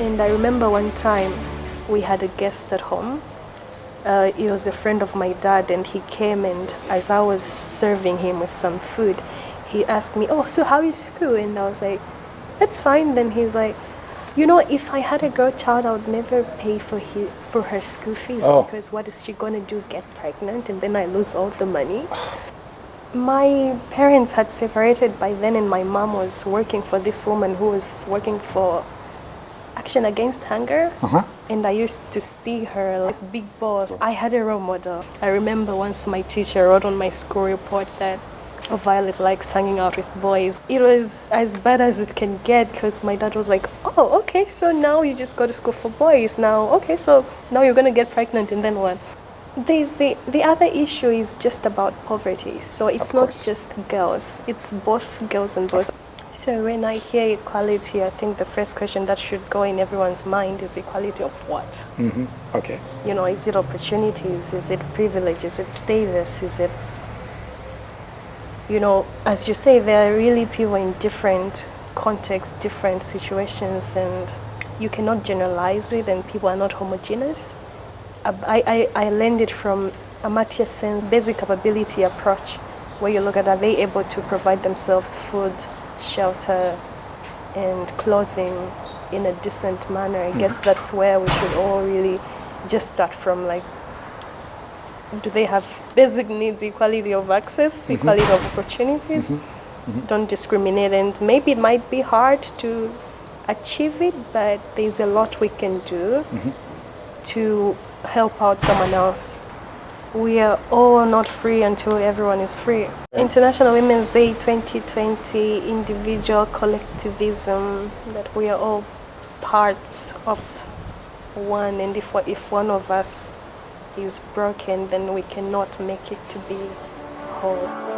I remember one time we had a guest at home. Uh, he was a friend of my dad, and he came and as I was serving him with some food, he asked me, "Oh, so how is school?" And I was like, "It's fine." Then he's like, "You know, if I had a girl child, I would never pay for his, for her school fees Oh. because what is she gonna do? Get pregnant, and then I lose all the money." My parents had separated by then, and my mom was working for this woman who was working for Action Against Hunger. Uh-huh. And I used to see her this big boss. I had a role model. I remember once my teacher wrote on my school report that Violet likes hanging out with boys. It was as bad as it can get because my dad was like, oh, okay, so now you just go to school for boys. Now, okay, so now you're going to get pregnant and then what? There's the, the other issue is just about poverty. So it's not just girls, it's both girls and boys. So when I hear equality, I think the first question that should go in everyone's mind is equality of what? Mm-hmm. Okay. You know, is it opportunities? Is it privilege? Is it status? Is it, you know, as you say, there are really people in different contexts, different situations, and you cannot generalize it, and people are not homogeneous. I, I, I learned it from Amartya Sen's basic capability approach, where you look at are they able to provide themselves food, shelter, and clothing in a decent manner. I guess mm-hmm. that's where we should all really just start from. Like, do they have basic needs, equality of access, mm-hmm. equality of opportunities? Mm-hmm. Don't discriminate, and maybe it might be hard to achieve it, but there's a lot we can do to help out someone else. We are all not free until everyone is free. International Women's Day 2020, individual collectivism, that we are all parts of one, and if, if one of us is broken, then we cannot make it to be whole.